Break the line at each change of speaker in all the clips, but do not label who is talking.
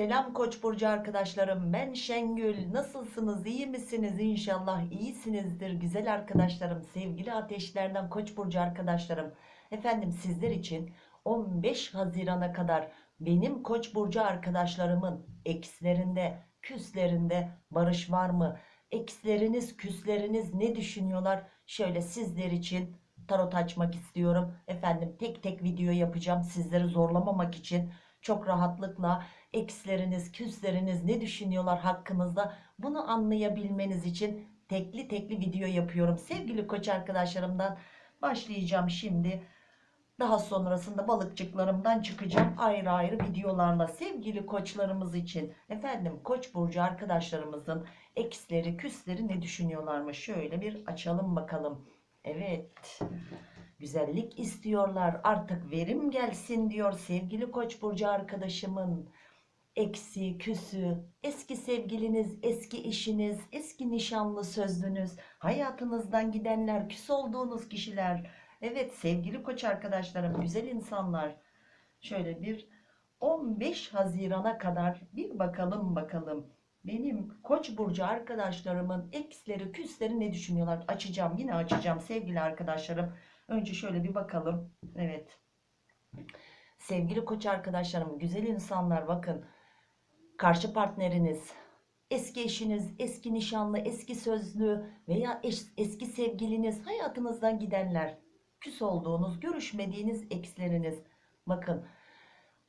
Selam Koç burcu arkadaşlarım. Ben Şengül. Nasılsınız? İyi misiniz? İnşallah iyisinizdir güzel arkadaşlarım. Sevgili ateşlerden Koç burcu arkadaşlarım. Efendim sizler için 15 Haziran'a kadar benim Koç burcu arkadaşlarımın ekslerinde, küslerinde barış var mı? Eksleriniz, küsleriniz ne düşünüyorlar? Şöyle sizler için tarot açmak istiyorum. Efendim tek tek video yapacağım sizleri zorlamamak için. Çok rahatlıkla eksleriniz, küsleriniz ne düşünüyorlar hakkınızda bunu anlayabilmeniz için tekli tekli video yapıyorum. Sevgili koç arkadaşlarımdan başlayacağım şimdi. Daha sonrasında balıkçıklarımdan çıkacağım ayrı ayrı videolarla sevgili koçlarımız için. Efendim koç burcu arkadaşlarımızın eksleri, küsleri ne düşünüyorlarmış? Şöyle bir açalım bakalım. Evet. Güzellik istiyorlar. Artık verim gelsin diyor sevgili Koç burcu arkadaşımın. Eksi, küsü, eski sevgiliniz, eski eşiniz, eski nişanlı sözlünüz, hayatınızdan gidenler, küs olduğunuz kişiler. Evet sevgili Koç arkadaşlarım, güzel insanlar. Şöyle bir 15 Haziran'a kadar bir bakalım bakalım. Benim Koç burcu arkadaşlarımın eksleri, küsleri ne düşünüyorlar? Açacağım, yine açacağım sevgili arkadaşlarım. Önce şöyle bir bakalım. Evet. Sevgili koç arkadaşlarım, güzel insanlar bakın. Karşı partneriniz, eski eşiniz, eski nişanlı, eski sözlü veya eş, eski sevgiliniz, hayatınızdan gidenler, küs olduğunuz, görüşmediğiniz eksleriniz. Bakın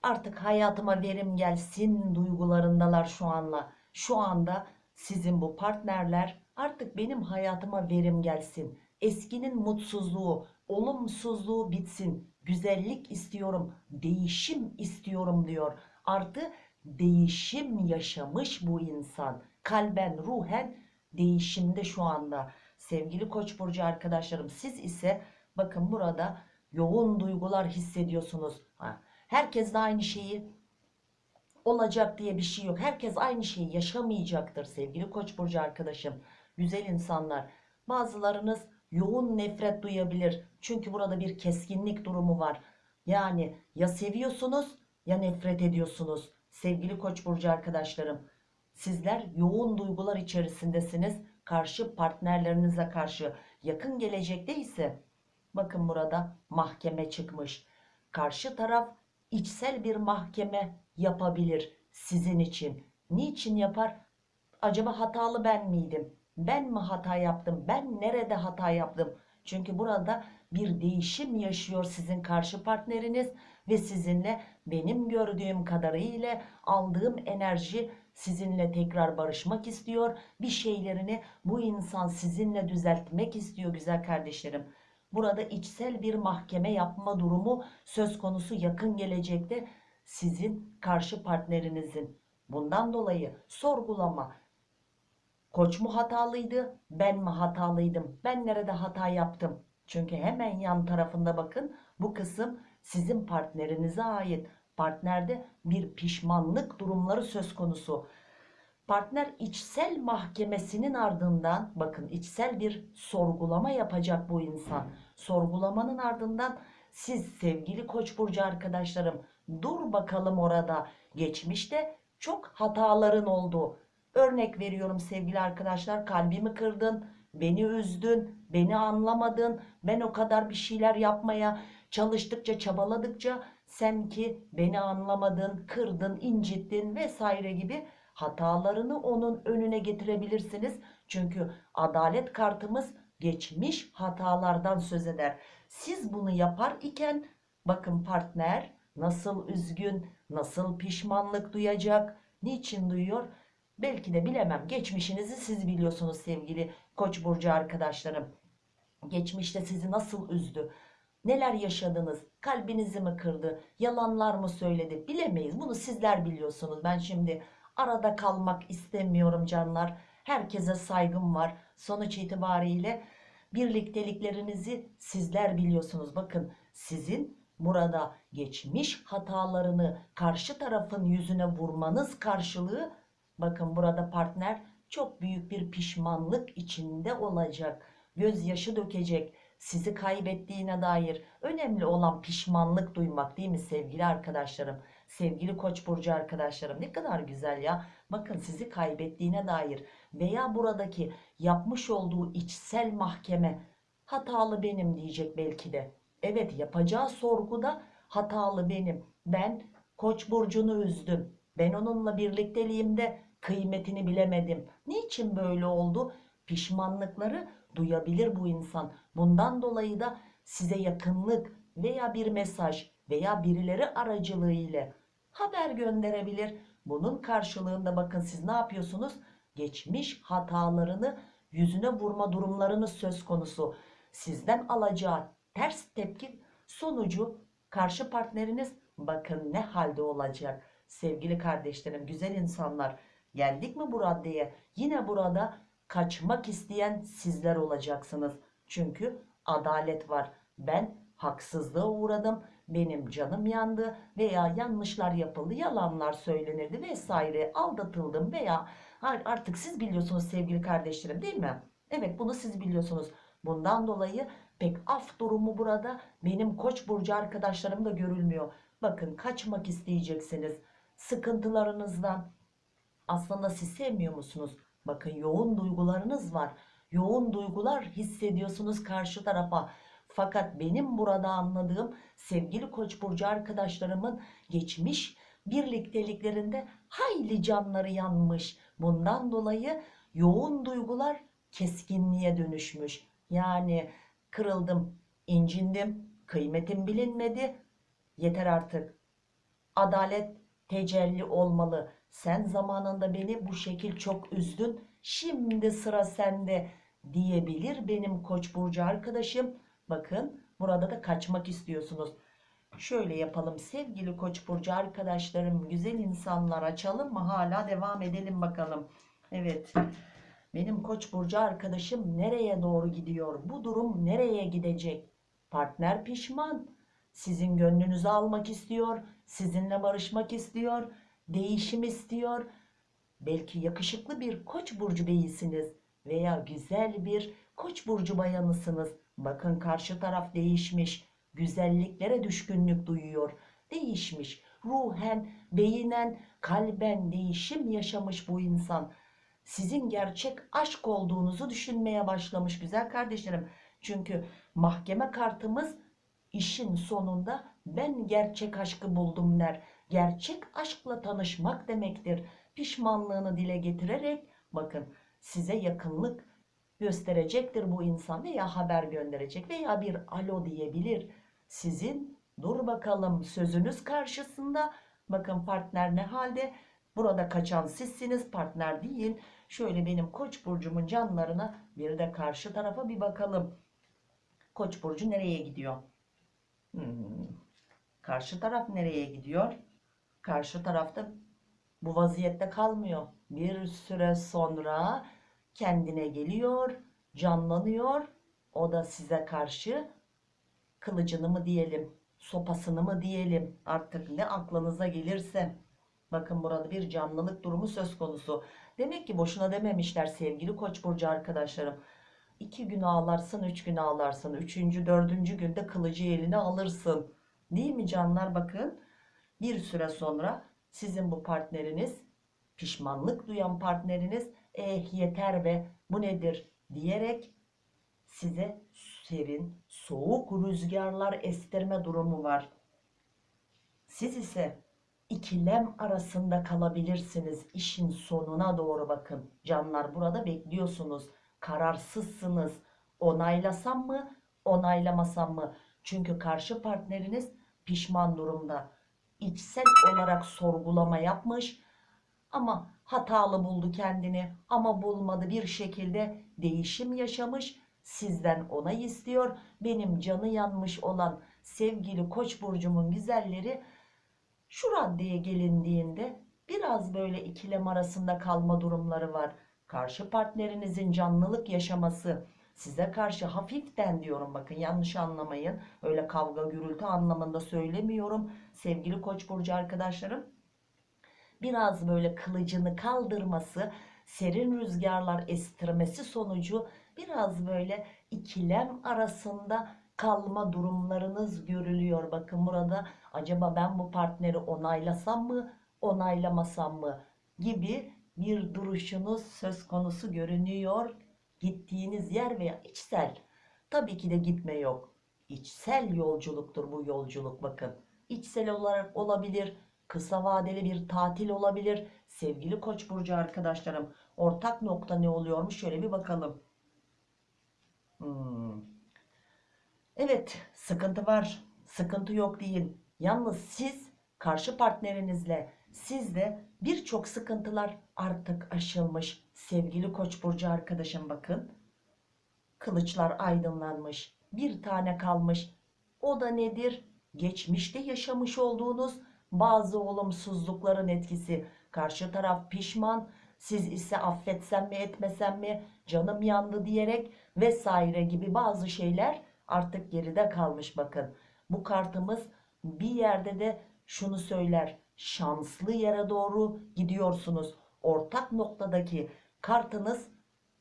artık hayatıma verim gelsin duygularındalar şu anla. Şu anda sizin bu partnerler artık benim hayatıma verim gelsin. Eskinin mutsuzluğu, olumsuzluğu bitsin. Güzellik istiyorum, değişim istiyorum diyor. Artı değişim yaşamış bu insan. Kalben, ruhen değişimde şu anda. Sevgili Koç burcu arkadaşlarım siz ise bakın burada yoğun duygular hissediyorsunuz. Herkes de aynı şeyi olacak diye bir şey yok. Herkes aynı şeyi yaşamayacaktır sevgili Koç burcu arkadaşım. Güzel insanlar. Bazılarınız yoğun nefret duyabilir. Çünkü burada bir keskinlik durumu var. Yani ya seviyorsunuz ya nefret ediyorsunuz. Sevgili Koç burcu arkadaşlarım, sizler yoğun duygular içerisindesiniz. Karşı partnerlerinize karşı yakın gelecekte ise bakın burada mahkeme çıkmış. Karşı taraf içsel bir mahkeme yapabilir sizin için. Niçin yapar? Acaba hatalı ben miydim? Ben mi hata yaptım? Ben nerede hata yaptım? Çünkü burada bir değişim yaşıyor sizin karşı partneriniz ve sizinle benim gördüğüm kadarıyla aldığım enerji sizinle tekrar barışmak istiyor. Bir şeylerini bu insan sizinle düzeltmek istiyor güzel kardeşlerim. Burada içsel bir mahkeme yapma durumu söz konusu yakın gelecekte sizin karşı partnerinizin. Bundan dolayı sorgulama, Koç mu hatalıydı? Ben mi hatalıydım? Ben nerede hata yaptım? Çünkü hemen yan tarafında bakın bu kısım sizin partnerinize ait. Partnerde bir pişmanlık durumları söz konusu. Partner içsel mahkemesinin ardından bakın içsel bir sorgulama yapacak bu insan. Sorgulamanın ardından siz sevgili Koç burcu arkadaşlarım dur bakalım orada. Geçmişte çok hataların oldu Örnek veriyorum sevgili arkadaşlar kalbimi kırdın, beni üzdün, beni anlamadın. Ben o kadar bir şeyler yapmaya çalıştıkça çabaladıkça sen ki beni anlamadın, kırdın, incittin vesaire gibi hatalarını onun önüne getirebilirsiniz. Çünkü adalet kartımız geçmiş hatalardan söz eder. Siz bunu yapar iken bakın partner nasıl üzgün, nasıl pişmanlık duyacak, niçin duyuyor? Belki de bilemem. Geçmişinizi siz biliyorsunuz sevgili Koç burcu arkadaşlarım. Geçmişte sizi nasıl üzdü? Neler yaşadınız? Kalbinizi mi kırdı? Yalanlar mı söyledi? Bilemeyiz. Bunu sizler biliyorsunuz. Ben şimdi arada kalmak istemiyorum canlar. Herkese saygım var. Sonuç itibariyle birlikteliklerinizi sizler biliyorsunuz. Bakın sizin burada geçmiş hatalarını karşı tarafın yüzüne vurmanız karşılığı Bakın burada partner çok büyük bir pişmanlık içinde olacak. Gözyaşı dökecek. Sizi kaybettiğine dair önemli olan pişmanlık duymak değil mi sevgili arkadaşlarım? Sevgili Koç burcu arkadaşlarım ne kadar güzel ya. Bakın sizi kaybettiğine dair veya buradaki yapmış olduğu içsel mahkeme hatalı benim diyecek belki de. Evet yapacağı sorguda hatalı benim. Ben Koç burcunu üzdüm. Ben onunla birlikteliğimde kıymetini bilemedim. Niçin böyle oldu? Pişmanlıkları duyabilir bu insan. Bundan dolayı da size yakınlık veya bir mesaj veya birileri aracılığıyla haber gönderebilir. Bunun karşılığında bakın siz ne yapıyorsunuz? Geçmiş hatalarını yüzüne vurma durumlarınız söz konusu. Sizden alacağı ters tepki sonucu karşı partneriniz bakın ne halde olacak. Sevgili kardeşlerim, güzel insanlar geldik mi bu raddeye? Yine burada kaçmak isteyen sizler olacaksınız. Çünkü adalet var. Ben haksızlığa uğradım. Benim canım yandı veya yanlışlar yapıldı, yalanlar söylenildi vesaire aldatıldım veya artık siz biliyorsunuz sevgili kardeşlerim değil mi? Evet bunu siz biliyorsunuz. Bundan dolayı pek af durumu burada benim koç burcu arkadaşlarım da görülmüyor. Bakın kaçmak isteyeceksiniz. Sıkıntılarınızdan aslında siz sevmiyor musunuz? Bakın yoğun duygularınız var. Yoğun duygular hissediyorsunuz karşı tarafa. Fakat benim burada anladığım sevgili Koç burcu arkadaşlarımın geçmiş birlikteliklerinde hayli canları yanmış. Bundan dolayı yoğun duygular keskinliğe dönüşmüş. Yani kırıldım, incindim, kıymetim bilinmedi. Yeter artık. Adalet tecelli olmalı. Sen zamanında beni bu şekil çok üzdün. Şimdi sıra sende diyebilir benim Koç burcu arkadaşım. Bakın burada da kaçmak istiyorsunuz. Şöyle yapalım sevgili Koç burcu arkadaşlarım, güzel insanlar açalım mı? Hala devam edelim bakalım. Evet. Benim Koç burcu arkadaşım nereye doğru gidiyor? Bu durum nereye gidecek? Partner pişman. Sizin gönlünüzü almak istiyor. Sizinle barışmak istiyor. Değişim istiyor. Belki yakışıklı bir Koç burcu beyisiniz veya güzel bir Koç burcu bayanısınız. Bakın karşı taraf değişmiş. Güzelliklere düşkünlük duyuyor. Değişmiş. Ruhen, beyinen, kalben değişim yaşamış bu insan. Sizin gerçek aşk olduğunuzu düşünmeye başlamış güzel kardeşlerim. Çünkü mahkeme kartımız işin sonunda ben gerçek aşkı buldum der. Gerçek aşkla tanışmak demektir. Pişmanlığını dile getirerek bakın size yakınlık gösterecektir bu insan veya haber gönderecek veya bir alo diyebilir. Sizin dur bakalım sözünüz karşısında bakın partner ne halde burada kaçan sizsiniz partner değil. Şöyle benim koç burcumun canlarına bir de karşı tarafa bir bakalım. Koç burcu nereye gidiyor? Hmm. Karşı taraf nereye gidiyor? Karşı tarafta bu vaziyette kalmıyor. Bir süre sonra kendine geliyor, canlanıyor. O da size karşı kılıcını mı diyelim, sopasını mı diyelim artık ne aklınıza gelirse. Bakın burada bir canlılık durumu söz konusu. Demek ki boşuna dememişler sevgili koç burcu arkadaşlarım. İki gün ağlarsın, üç gün ağlarsın. Üçüncü, dördüncü günde kılıcı eline alırsın. Değil mi canlar bakın. Bir süre sonra sizin bu partneriniz, pişmanlık duyan partneriniz eh yeter be bu nedir diyerek size serin, soğuk rüzgarlar estirme durumu var. Siz ise ikilem arasında kalabilirsiniz. İşin sonuna doğru bakın. Canlar burada bekliyorsunuz. Kararsızsınız. Onaylasam mı, onaylamasam mı? Çünkü karşı partneriniz pişman durumda. İçsel olarak sorgulama yapmış ama hatalı buldu kendini ama bulmadı bir şekilde değişim yaşamış. Sizden onay istiyor. Benim canı yanmış olan sevgili Koç burcumun güzelleri şu raddeye gelindiğinde biraz böyle ikilem arasında kalma durumları var. Karşı partnerinizin canlılık yaşaması size karşı hafiften diyorum bakın yanlış anlamayın. Öyle kavga gürültü anlamında söylemiyorum sevgili koç burcu arkadaşlarım. Biraz böyle kılıcını kaldırması, serin rüzgarlar estirmesi sonucu biraz böyle ikilem arasında kalma durumlarınız görülüyor. Bakın burada acaba ben bu partneri onaylasam mı, onaylamasam mı gibi bir duruşunuz söz konusu görünüyor. Gittiğiniz yer veya içsel. Tabii ki de gitme yok. İçsel yolculuktur bu yolculuk bakın. İçsel olarak olabilir, kısa vadeli bir tatil olabilir. Sevgili Koç burcu arkadaşlarım, ortak nokta ne oluyormuş şöyle bir bakalım. Hmm. Evet, sıkıntı var. Sıkıntı yok değil. Yalnız siz karşı partnerinizle sizde birçok sıkıntılar artık aşılmış. Sevgili Koç burcu arkadaşım bakın. Kılıçlar aydınlanmış. Bir tane kalmış. O da nedir? Geçmişte yaşamış olduğunuz bazı olumsuzlukların etkisi. Karşı taraf pişman. Siz ise affetsem mi etmesem mi canım yandı diyerek vesaire gibi bazı şeyler artık geride kalmış bakın. Bu kartımız bir yerde de şunu söyler. Şanslı yere doğru gidiyorsunuz. Ortak noktadaki kartınız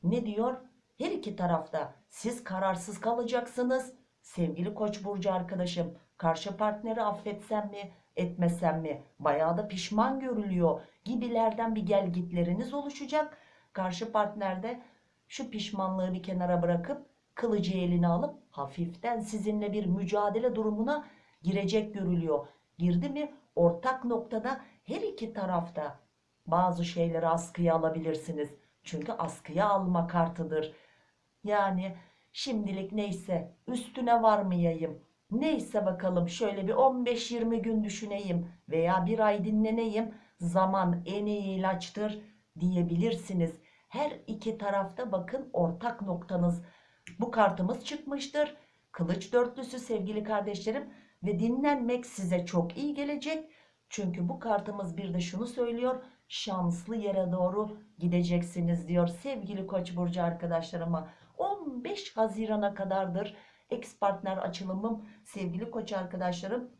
ne diyor? Her iki tarafta siz kararsız kalacaksınız. Sevgili Koç burcu arkadaşım, karşı partneri affetsem mi, etmesem mi? Bayağı da pişman görülüyor gibilerden bir gelgitleriniz oluşacak. Karşı partnerde şu pişmanlığı bir kenara bırakıp kılıcı eline alıp hafiften sizinle bir mücadele durumuna girecek görülüyor. Girdi mi ortak noktada her iki tarafta bazı şeyleri askıya alabilirsiniz. Çünkü askıya alma kartıdır. Yani şimdilik neyse üstüne varmayayım. Neyse bakalım şöyle bir 15-20 gün düşüneyim veya bir ay dinleneyim. Zaman en iyi ilaçtır diyebilirsiniz. Her iki tarafta bakın ortak noktanız. Bu kartımız çıkmıştır. Kılıç dörtlüsü sevgili kardeşlerim ve dinlenmek size çok iyi gelecek. Çünkü bu kartımız bir de şunu söylüyor. Şanslı yere doğru gideceksiniz diyor sevgili Koç burcu arkadaşlarıma. 15 Haziran'a kadardır ex partner açılımım sevgili Koç arkadaşlarım.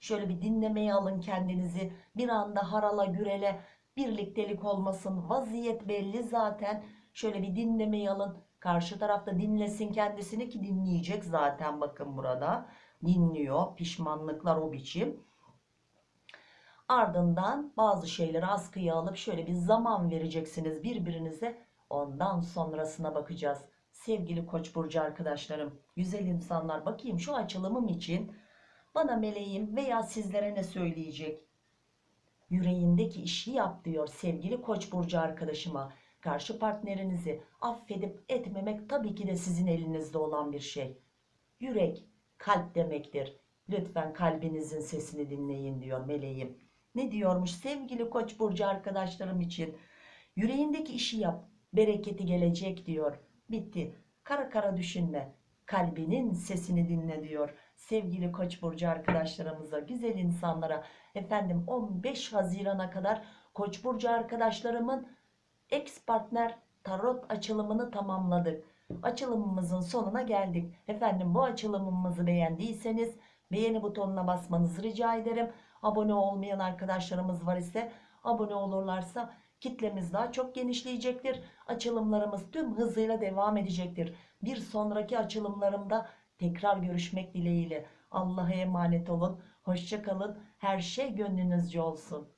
Şöyle bir dinlemeye alın kendinizi. Bir anda harala gürele birliktelik olmasın. Vaziyet belli zaten. Şöyle bir dinlemeyi alın. Karşı tarafta dinlesin kendisini ki dinleyecek zaten bakın burada. Dinliyor. Pişmanlıklar o biçim. Ardından bazı şeyleri askıya alıp şöyle bir zaman vereceksiniz birbirinize. Ondan sonrasına bakacağız. Sevgili Koç burcu arkadaşlarım, güzel insanlar bakayım şu açılımım için bana meleğim veya sizlere ne söyleyecek? Yüreğindeki işi yap diyor sevgili Koç burcu arkadaşıma. Karşı partnerinizi affedip etmemek tabii ki de sizin elinizde olan bir şey. Yürek kalp demektir. Lütfen kalbinizin sesini dinleyin diyor meleğim. Ne diyormuş sevgili Koç burcu arkadaşlarım için? Yüreğindeki işi yap. Bereketi gelecek diyor. Bitti. Kara kara düşünme. Kalbinin sesini dinle diyor. Sevgili Koç burcu arkadaşlarımıza, güzel insanlara efendim 15 Haziran'a kadar Koç burcu arkadaşlarımın ex partner tarot açılımını tamamladık. Açılımımızın sonuna geldik. Efendim bu açılımımızı beğendiyseniz beğeni butonuna basmanızı rica ederim. Abone olmayan arkadaşlarımız var ise abone olurlarsa kitlemiz daha çok genişleyecektir. Açılımlarımız tüm hızıyla devam edecektir. Bir sonraki açılımlarımda tekrar görüşmek dileğiyle. Allah'a emanet olun. Hoşçakalın. Her şey gönlünüzce olsun.